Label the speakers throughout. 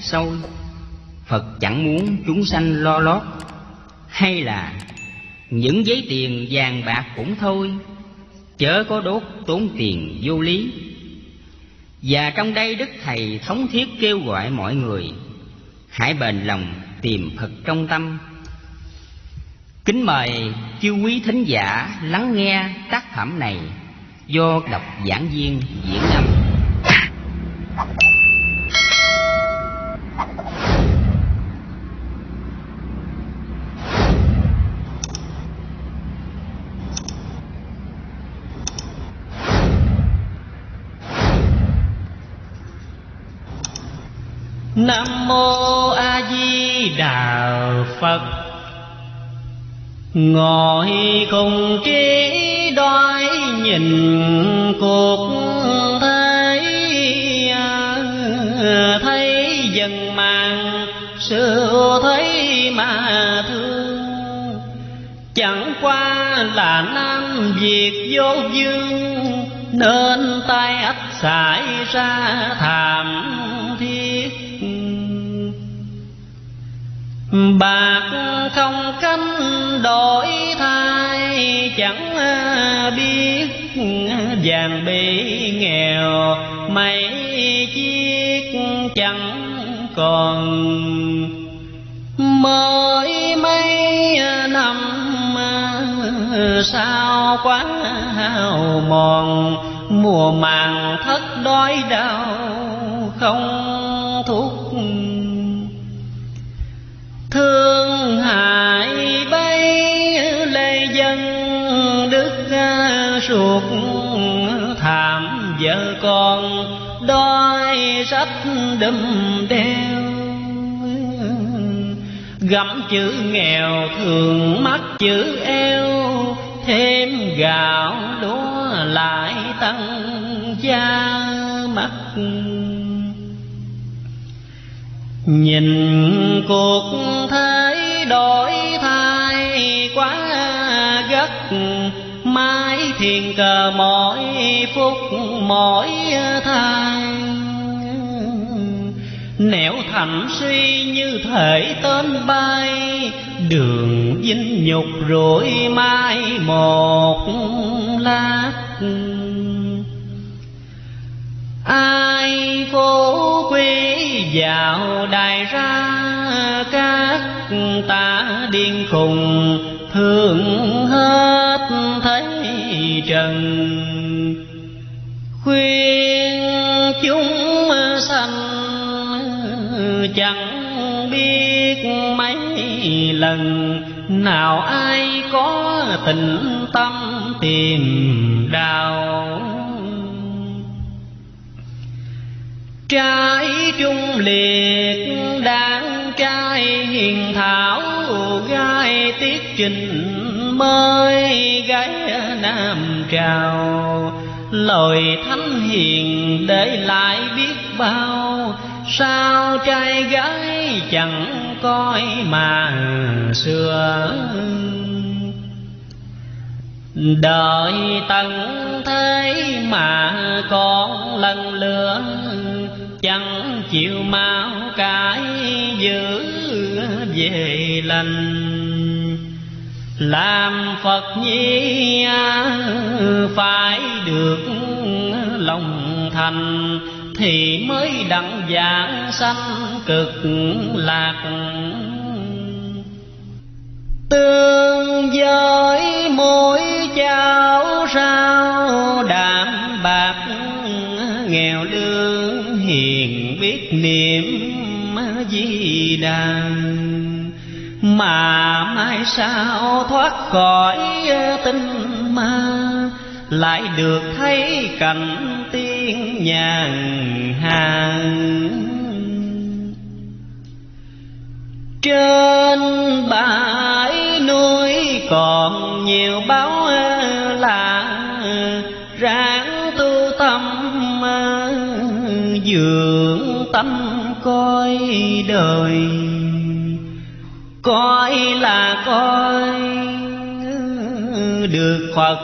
Speaker 1: sôi phật chẳng muốn chúng sanh lo lót, hay là những giấy tiền vàng bạc cũng thôi, chớ có đốt tốn tiền vô lý. Và trong đây đức thầy thống thiết kêu gọi mọi người, hãy bền lòng tìm phật trong tâm. Kính mời chư quý thính giả lắng nghe tác phẩm này do đọc giảng viên diễn âm.
Speaker 2: Nam mô a di đà phật. Ngồi cùng trí đói nhìn cuộc thế à, thấy dần màng sự thấy mà thương. Chẳng qua là nam việt vô dương, nên tay ách xảy ra thảm thiết bạc không cánh đổi thay, chẳng biết vàng bị nghèo, mấy chiếc chẳng còn. Mới mấy năm sao quá hao mòn, mùa màng thất đói đau không thuốc thương hại bay lê dân, đức ruột thảm vợ con đói sách đâm đeo. Gặm chữ nghèo thường mắc chữ eo, thêm gạo lúa lại tăng gia. Nhìn cuộc thế đổi thay quá gấp, mãi thiền cờ mỗi phút, mỗi thai. Nẻo thành suy như thể tên bay, đường dinh nhục rủi mai một lát. Ai phố vào đài ra, các ta điên khùng thương hết thấy trần. Khuyên chúng sanh chẳng biết mấy lần, nào ai có tình tâm tìm đào trái trung liệt, đáng trai hiền thảo, gai tiết trình mới, gái nam trào. Lời thánh hiền để lại biết bao, sao trai gái chẳng coi mà xưa đợi tận thế mà còn lần lửa chẳng chịu mau cái giữ về lành. Làm phật nhi phải được lòng thành, thì mới đặng giảng sanh cực lạc. Tương với mỗi cháu nghèo lương hiền biết niệm di đà. Mà mai sao thoát khỏi tinh ma, lại được thấy cảnh tiên nhàn hàng. Trên bãi núi còn nhiều bao dưỡng tâm coi đời. Coi là coi, được phật,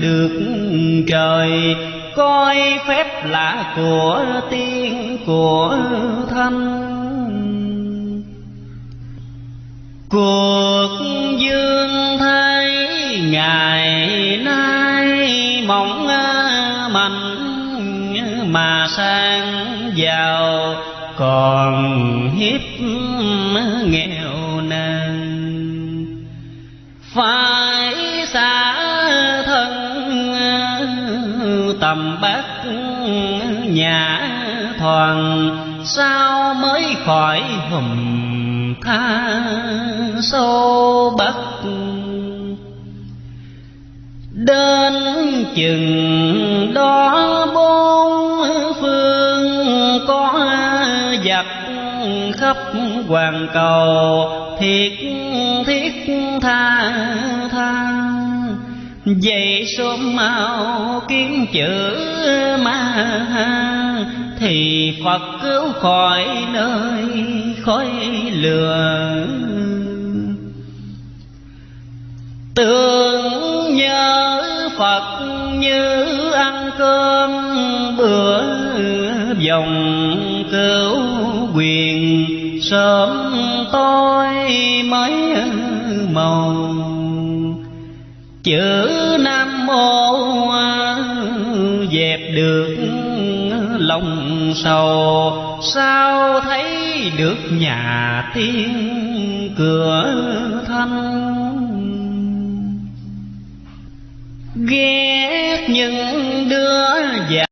Speaker 2: được trời. Coi phép là của tiên, của thanh cuộc dương thấy ngày nay mong mà sang giàu, còn hiếp nghèo nàn. Phải xa thân, tầm bát nhà thoàn, sao mới khỏi hùm tha sâu bắc đến chừng đó khắp hoàng cầu, thiệt thiết tha tha. Vậy sớm mau kiếm chữ ma, thì phật cứu khỏi nơi khói lửa. Tưởng nhớ phật như ăn cơm bữa dòng cứu quyền. Sớm tối mới màu chữ nam mô dẹp được lòng sầu. Sao thấy được nhà tiên cửa thanh? Ghét những đứa già